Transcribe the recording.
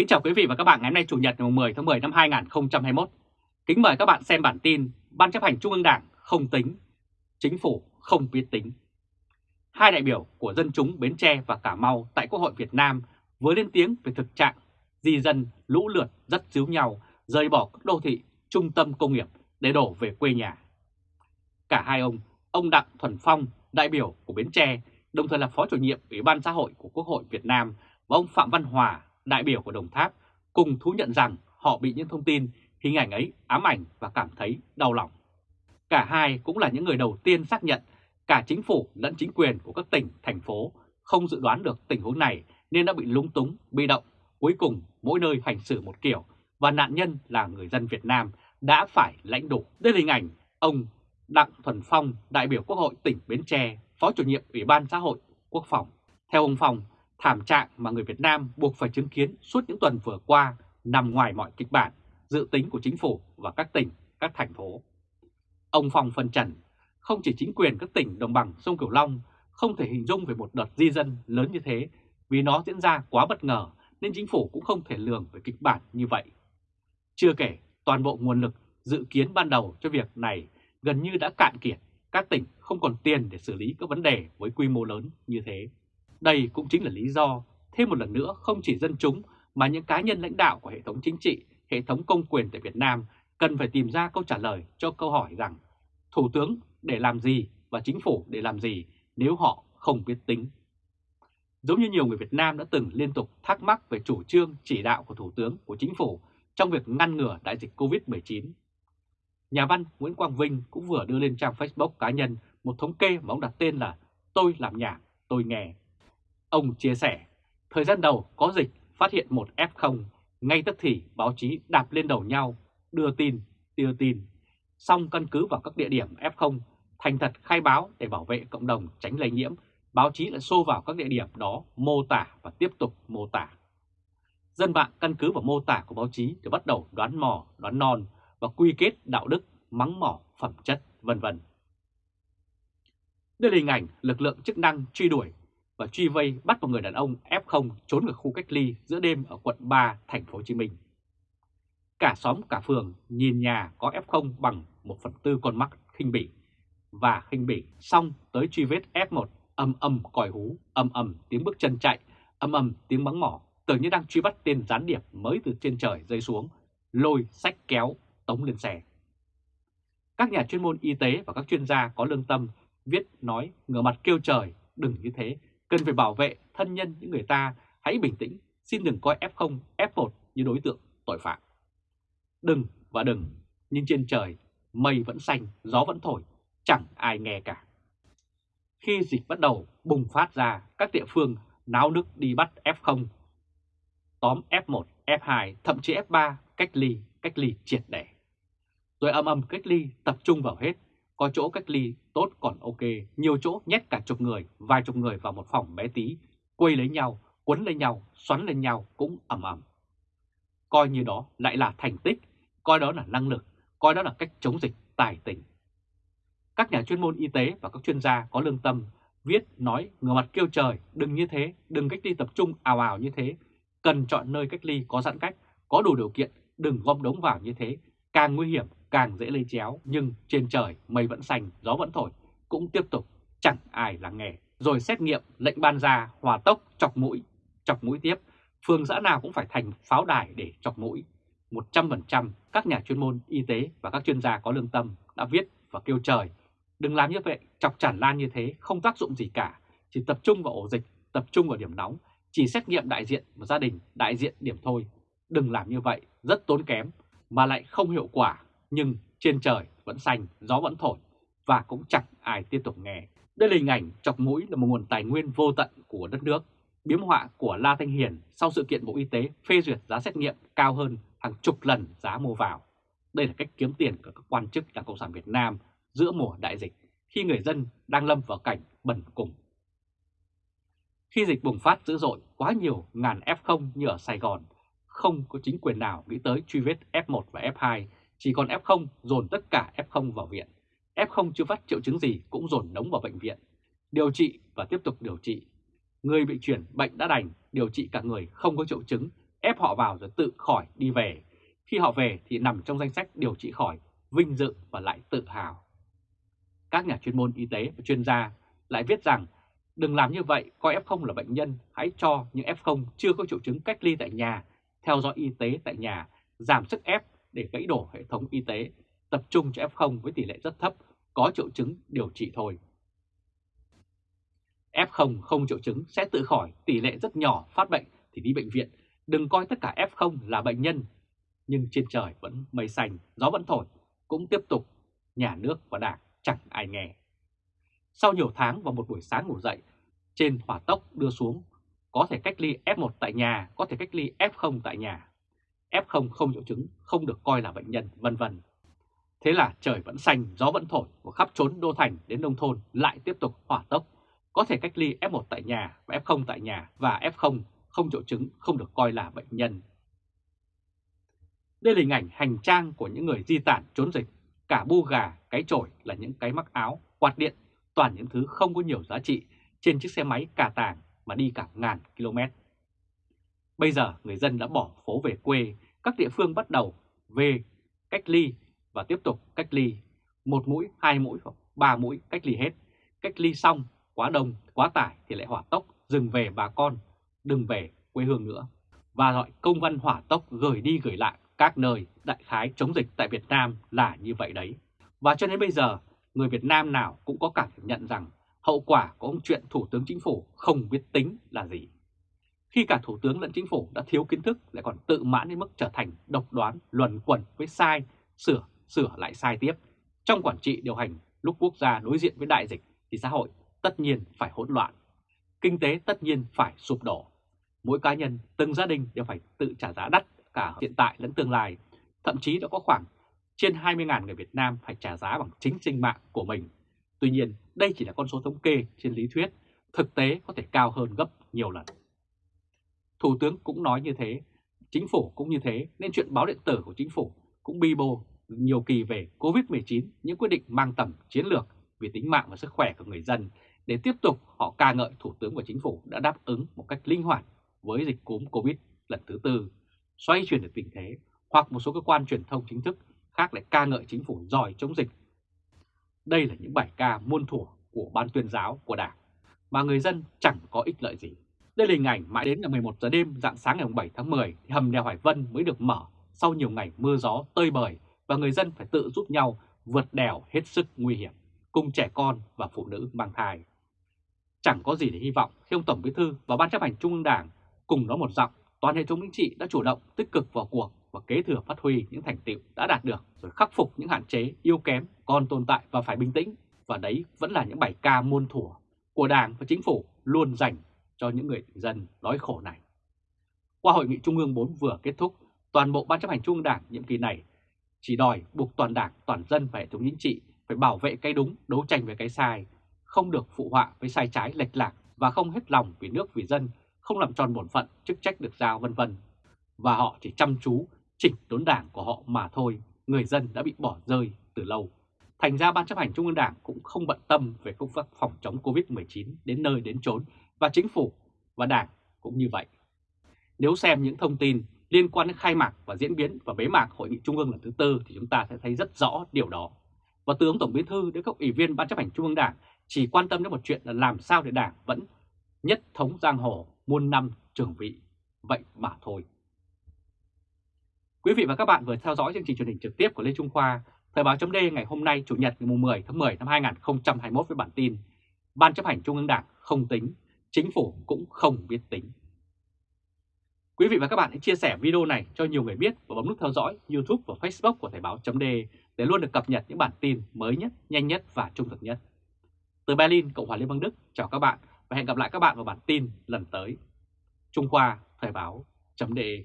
Kính chào quý vị và các bạn ngày hôm nay Chủ nhật ngày 10 tháng 10 năm 2021. Kính mời các bạn xem bản tin Ban chấp hành Trung ương Đảng không tính, Chính phủ không biết tính. Hai đại biểu của dân chúng Bến Tre và Cà Mau tại Quốc hội Việt Nam vừa lên tiếng về thực trạng di dân lũ lượt rất díu nhau rời bỏ các đô thị, trung tâm công nghiệp để đổ về quê nhà. Cả hai ông, ông Đặng Thuần Phong, đại biểu của Bến Tre, đồng thời là Phó chủ nhiệm Ủy ban xã hội của Quốc hội Việt Nam và ông Phạm Văn Hòa, đại biểu của Đồng Tháp, cùng thú nhận rằng họ bị những thông tin, hình ảnh ấy ám ảnh và cảm thấy đau lòng. Cả hai cũng là những người đầu tiên xác nhận cả chính phủ lẫn chính quyền của các tỉnh, thành phố không dự đoán được tình huống này nên đã bị lúng túng, bị động. Cuối cùng mỗi nơi hành xử một kiểu và nạn nhân là người dân Việt Nam đã phải lãnh đủ. Đây là hình ảnh ông Đặng Thuần Phong, đại biểu Quốc hội tỉnh Bến Tre, Phó chủ nhiệm Ủy ban xã hội Quốc phòng. Theo ông Phong, thảm trạng mà người Việt Nam buộc phải chứng kiến suốt những tuần vừa qua nằm ngoài mọi kịch bản, dự tính của chính phủ và các tỉnh, các thành phố. Ông Phong phân trần, không chỉ chính quyền các tỉnh đồng bằng sông Cửu Long không thể hình dung về một đợt di dân lớn như thế vì nó diễn ra quá bất ngờ nên chính phủ cũng không thể lường về kịch bản như vậy. Chưa kể, toàn bộ nguồn lực dự kiến ban đầu cho việc này gần như đã cạn kiệt, các tỉnh không còn tiền để xử lý các vấn đề với quy mô lớn như thế. Đây cũng chính là lý do, thêm một lần nữa không chỉ dân chúng mà những cá nhân lãnh đạo của hệ thống chính trị, hệ thống công quyền tại Việt Nam cần phải tìm ra câu trả lời cho câu hỏi rằng Thủ tướng để làm gì và chính phủ để làm gì nếu họ không biết tính. Giống như nhiều người Việt Nam đã từng liên tục thắc mắc về chủ trương chỉ đạo của Thủ tướng của chính phủ trong việc ngăn ngừa đại dịch COVID-19. Nhà văn Nguyễn Quang Vinh cũng vừa đưa lên trang Facebook cá nhân một thống kê mà ông đặt tên là Tôi làm nhạc, tôi nghe. Ông chia sẻ, thời gian đầu có dịch phát hiện một F0, ngay tức thì báo chí đạp lên đầu nhau, đưa tin, đưa tin. Xong căn cứ vào các địa điểm F0, thành thật khai báo để bảo vệ cộng đồng tránh lây nhiễm, báo chí lại xô vào các địa điểm đó mô tả và tiếp tục mô tả. Dân mạng căn cứ vào mô tả của báo chí để bắt đầu đoán mò, đoán non và quy kết đạo đức, mắng mỏ, phẩm chất, vân vân. Đây là hình ảnh lực lượng chức năng truy đuổi và truy vây bắt một người đàn ông F0 trốn ở khu cách ly giữa đêm ở quận 3, thành phố Hồ Chí Minh. Cả xóm cả phường nhìn nhà có F0 bằng 1 phần tư con mắt khinh bỉ và khinh bỉ xong tới truy vết F1 âm âm còi hú, âm âm tiếng bước chân chạy, âm âm tiếng bắn mỏ, tưởng như đang truy bắt tên gián điệp mới từ trên trời rơi xuống, lôi, sách kéo, tống lên xe. Các nhà chuyên môn y tế và các chuyên gia có lương tâm viết nói ngửa mặt kêu trời, đừng như thế, cần phải bảo vệ thân nhân những người ta, hãy bình tĩnh, xin đừng coi F0, F1 như đối tượng tội phạm. Đừng và đừng, nhưng trên trời, mây vẫn xanh, gió vẫn thổi, chẳng ai nghe cả. Khi dịch bắt đầu bùng phát ra, các địa phương náo nước đi bắt F0, tóm F1, F2, thậm chí F3 cách ly, cách ly triệt để. Rồi âm âm cách ly tập trung vào hết, có chỗ cách ly tốt còn ok, nhiều chỗ nhét cả chục người, vài chục người vào một phòng bé tí, quây lấy nhau, quấn lấy nhau, xoắn lên nhau cũng ẩm ẩm. Coi như đó lại là thành tích, coi đó là năng lực, coi đó là cách chống dịch tài tình. Các nhà chuyên môn y tế và các chuyên gia có lương tâm viết nói ngửa mặt kêu trời, đừng như thế, đừng cách ly tập trung ào ào như thế, cần chọn nơi cách ly có giãn cách, có đủ điều kiện, đừng gom đống vào như thế, càng nguy hiểm càng dễ lây chéo, nhưng trên trời mây vẫn xanh, gió vẫn thổi, cũng tiếp tục chẳng ai lắng nghe. Rồi xét nghiệm lệnh ban ra hòa tốc chọc mũi, chọc mũi tiếp, phường xã nào cũng phải thành pháo đài để chọc mũi. 100% các nhà chuyên môn y tế và các chuyên gia có lương tâm đã viết và kêu trời, đừng làm như vậy, chọc tràn lan như thế không tác dụng gì cả, chỉ tập trung vào ổ dịch, tập trung vào điểm nóng, chỉ xét nghiệm đại diện và gia đình, đại diện điểm thôi. Đừng làm như vậy, rất tốn kém, mà lại không hiệu quả nhưng trên trời vẫn xanh, gió vẫn thổi và cũng chẳng ai tiếp tục nghe. Đây là hình ảnh chọc mũi là một nguồn tài nguyên vô tận của đất nước. Biếm họa của La Thanh Hiền sau sự kiện Bộ Y tế phê duyệt giá xét nghiệm cao hơn hàng chục lần giá mua vào. Đây là cách kiếm tiền của các quan chức Đảng Cộng sản Việt Nam giữa mùa đại dịch khi người dân đang lâm vào cảnh bần cùng. Khi dịch bùng phát dữ dội quá nhiều ngàn F0 như ở Sài Gòn, không có chính quyền nào nghĩ tới truy vết F1 và F2 chỉ còn F0 dồn tất cả F0 vào viện. F0 chưa phát triệu chứng gì cũng dồn nóng vào bệnh viện. Điều trị và tiếp tục điều trị. Người bị chuyển bệnh đã đành, điều trị cả người không có triệu chứng, ép họ vào rồi tự khỏi đi về. Khi họ về thì nằm trong danh sách điều trị khỏi, vinh dự và lại tự hào. Các nhà chuyên môn y tế và chuyên gia lại viết rằng đừng làm như vậy, coi F0 là bệnh nhân, hãy cho những F0 chưa có triệu chứng cách ly tại nhà, theo dõi y tế tại nhà, giảm sức ép để gãy đổ hệ thống y tế, tập trung cho F0 với tỷ lệ rất thấp, có triệu chứng điều trị thôi. F0 không triệu chứng sẽ tự khỏi, tỷ lệ rất nhỏ phát bệnh thì đi bệnh viện, đừng coi tất cả F0 là bệnh nhân. Nhưng trên trời vẫn mây xanh, gió vẫn thổi, cũng tiếp tục, nhà nước và đảng chẳng ai nghe. Sau nhiều tháng và một buổi sáng ngủ dậy, trên hỏa tốc đưa xuống, có thể cách ly F1 tại nhà, có thể cách ly F0 tại nhà. F0 không triệu chứng, không được coi là bệnh nhân, vân vân. Thế là trời vẫn xanh, gió vẫn thổi, và khắp trốn đô thành đến nông thôn lại tiếp tục hỏa tốc. Có thể cách ly F1 tại nhà và F0 tại nhà và F0 không triệu chứng không được coi là bệnh nhân. Đây là hình ảnh hành trang của những người di tản trốn dịch. Cả bu gà, cái chổi là những cái mắc áo, quạt điện, toàn những thứ không có nhiều giá trị trên chiếc xe máy cà tàng mà đi cả ngàn km. Bây giờ người dân đã bỏ phố về quê, các địa phương bắt đầu về cách ly và tiếp tục cách ly. Một mũi, hai mũi hoặc ba mũi cách ly hết. Cách ly xong, quá đông, quá tải thì lại hỏa tốc, dừng về bà con, đừng về quê hương nữa. Và gọi công văn hỏa tốc gửi đi gửi lại các nơi đại khái chống dịch tại Việt Nam là như vậy đấy. Và cho đến bây giờ, người Việt Nam nào cũng có cảm nhận rằng hậu quả của ông chuyện Thủ tướng Chính phủ không biết tính là gì. Khi cả Thủ tướng lẫn Chính phủ đã thiếu kiến thức lại còn tự mãn đến mức trở thành độc đoán, luẩn quẩn với sai, sửa, sửa lại sai tiếp. Trong quản trị điều hành lúc quốc gia đối diện với đại dịch thì xã hội tất nhiên phải hỗn loạn. Kinh tế tất nhiên phải sụp đổ. Mỗi cá nhân, từng gia đình đều phải tự trả giá đắt cả hiện tại lẫn tương lai. Thậm chí đã có khoảng trên 20.000 người Việt Nam phải trả giá bằng chính sinh mạng của mình. Tuy nhiên, đây chỉ là con số thống kê trên lý thuyết, thực tế có thể cao hơn gấp nhiều lần. Thủ tướng cũng nói như thế, chính phủ cũng như thế, nên chuyện báo điện tử của chính phủ cũng bi bô nhiều kỳ về Covid-19, những quyết định mang tầm chiến lược vì tính mạng và sức khỏe của người dân để tiếp tục họ ca ngợi Thủ tướng và Chính phủ đã đáp ứng một cách linh hoạt với dịch cúm Covid lần thứ tư, xoay chuyển được tình thế, hoặc một số cơ quan truyền thông chính thức khác lại ca ngợi Chính phủ giỏi chống dịch. Đây là những bài ca muôn thuở của ban tuyên giáo của Đảng, mà người dân chẳng có ích lợi gì. Đây là hình ảnh mãi đến ngày 11 giờ đêm dạng sáng ngày 7 tháng 10 thì hầm đèo Hải Vân mới được mở sau nhiều ngày mưa gió tơi bời và người dân phải tự giúp nhau vượt đèo hết sức nguy hiểm, cùng trẻ con và phụ nữ mang thai. Chẳng có gì để hy vọng khi ông Tổng Bí Thư và Ban chấp hành Trung ương Đảng cùng nói một giọng, toàn hệ thống chính trị đã chủ động tích cực vào cuộc và kế thừa phát huy những thành tiệu đã đạt được rồi khắc phục những hạn chế yếu kém còn tồn tại và phải bình tĩnh. Và đấy vẫn là những bài ca muôn thuở của Đảng và Chính phủ luôn dành cho những người dân đói khổ này. Qua hội nghị Trung ương 4 vừa kết thúc, toàn bộ Ban chấp hành Trung ương Đảng nhiệm kỳ này chỉ đòi buộc toàn Đảng, toàn dân và hệ thống chính trị phải bảo vệ cái đúng, đấu tranh với cái sai, không được phụ họa với sai trái lệch lạc và không hết lòng vì nước vì dân, không làm tròn bổn phận, chức trách được giao vân vân. Và họ chỉ chăm chú chỉnh đốn đảng của họ mà thôi, người dân đã bị bỏ rơi từ lâu. Thành ra Ban chấp hành Trung ương Đảng cũng không bận tâm về công tác phòng chống Covid-19 đến nơi đến chốn và chính phủ và đảng cũng như vậy. Nếu xem những thông tin liên quan đến khai mạc và diễn biến và bế mạc Hội nghị Trung ương lần thứ tư thì chúng ta sẽ thấy rất rõ điều đó. Và tướng Tổng Bí Thư đến các ủy viên Ban chấp hành Trung ương Đảng chỉ quan tâm đến một chuyện là làm sao để Đảng vẫn nhất thống giang hồ muôn năm trường vị, vậy mà thôi. Quý vị và các bạn vừa theo dõi chương trình truyền hình trực tiếp của Lê Trung Khoa, Thời báo chấm ngày hôm nay Chủ nhật ngày 10 tháng 10 năm 2021 với bản tin Ban chấp hành Trung ương Đảng không tính, chính phủ cũng không biết tính. Quý vị và các bạn hãy chia sẻ video này cho nhiều người biết và bấm nút theo dõi YouTube và Facebook của Thời Báo .de để luôn được cập nhật những bản tin mới nhất, nhanh nhất và trung thực nhất. Từ Berlin, Cộng hòa Liên bang Đức, chào các bạn và hẹn gặp lại các bạn vào bản tin lần tới. Trung Khoa, Thời Báo .de.